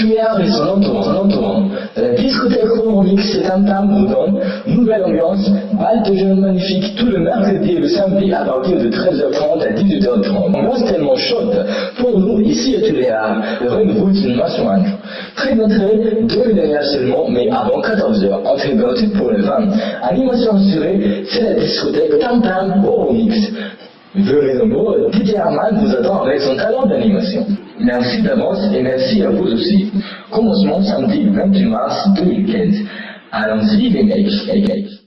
Lumière résonnante en entourant. La discothèque Romix c'est un tam boudon. Nouvelle ambiance, bal de jeunes magnifiques tout le mercredi et le samedi à partir de 13h30 à 18h30. Ambiance tellement chaude. Pour nous, ici à une Nation Ange. Prix d'entrée, 2 derrière seulement, mais avant 14h. Entrée gratuite pour les femmes. Animation assurée, c'est la discothèque Tam Tam Romix. Venez nombreux, Didier Herman vous attend avec son talent d'animation. Merci d'avance et merci à vous aussi. Commencement samedi 28 mars 2015. Allons-y les mecs mecs.